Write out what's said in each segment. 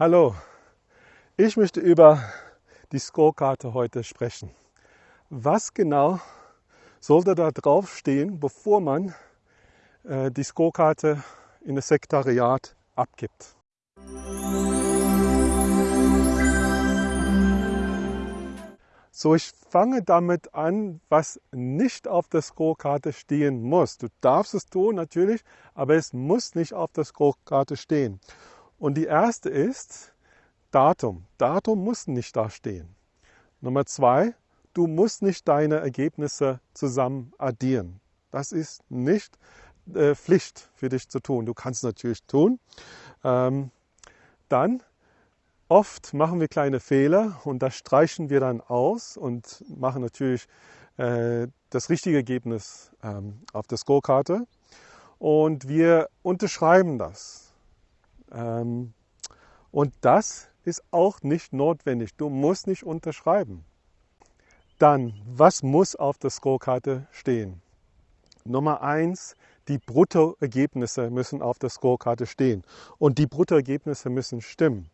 Hallo, ich möchte über die Scorekarte heute sprechen. Was genau sollte da drauf stehen, bevor man äh, die Scorekarte in das Sekretariat abgibt? So, ich fange damit an, was nicht auf der Scorekarte stehen muss. Du darfst es tun natürlich, aber es muss nicht auf der Scorekarte stehen. Und die erste ist Datum. Datum muss nicht da stehen. Nummer zwei, du musst nicht deine Ergebnisse zusammen addieren. Das ist nicht äh, Pflicht für dich zu tun. Du kannst es natürlich tun. Ähm, dann Oft machen wir kleine Fehler und das streichen wir dann aus und machen natürlich äh, das richtige Ergebnis ähm, auf der Scorekarte. Und wir unterschreiben das. Ähm, und das ist auch nicht notwendig. Du musst nicht unterschreiben. Dann, was muss auf der Scorekarte stehen? Nummer eins, die Bruttoergebnisse müssen auf der Scorekarte stehen. Und die Bruttoergebnisse müssen stimmen.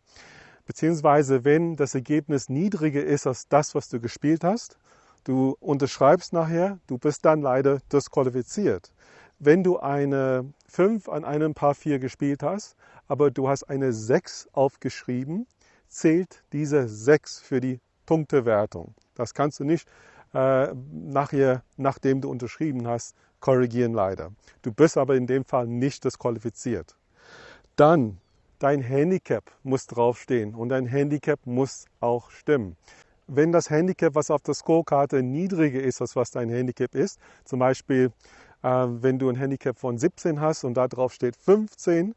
Beziehungsweise wenn das Ergebnis niedriger ist als das, was du gespielt hast, du unterschreibst nachher, du bist dann leider disqualifiziert. Wenn du eine 5 an einem Paar 4 gespielt hast, aber du hast eine 6 aufgeschrieben, zählt diese 6 für die Punktewertung. Das kannst du nicht äh, nachher, nachdem du unterschrieben hast, korrigieren leider. Du bist aber in dem Fall nicht disqualifiziert. Dann Dein Handicap muss draufstehen und dein Handicap muss auch stimmen. Wenn das Handicap, was auf der Scorekarte niedriger ist, als was dein Handicap ist, zum Beispiel äh, wenn du ein Handicap von 17 hast und da drauf steht 15,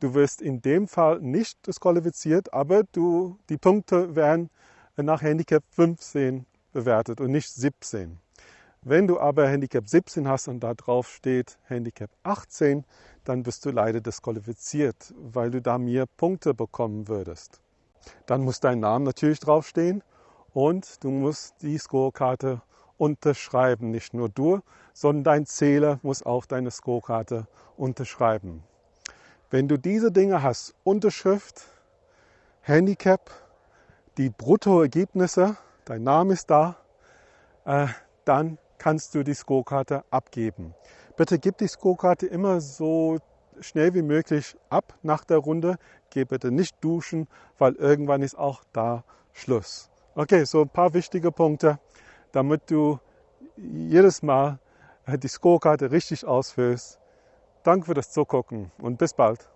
du wirst in dem Fall nicht disqualifiziert, aber du, die Punkte werden nach Handicap 15 bewertet und nicht 17. Wenn du aber Handicap 17 hast und da drauf steht Handicap 18, dann bist du leider disqualifiziert, weil du da mehr Punkte bekommen würdest. Dann muss dein Name natürlich draufstehen und du musst die Scorekarte unterschreiben. Nicht nur du, sondern dein Zähler muss auch deine Scorekarte unterschreiben. Wenn du diese Dinge hast, Unterschrift, Handicap, die Bruttoergebnisse, dein Name ist da, äh, dann kannst du die Scorekarte abgeben. Bitte gib die Scorekarte immer so schnell wie möglich ab nach der Runde. Geh bitte nicht duschen, weil irgendwann ist auch da Schluss. Okay, so ein paar wichtige Punkte, damit du jedes Mal die Scorekarte richtig ausfüllst. Danke für das Zugucken und bis bald.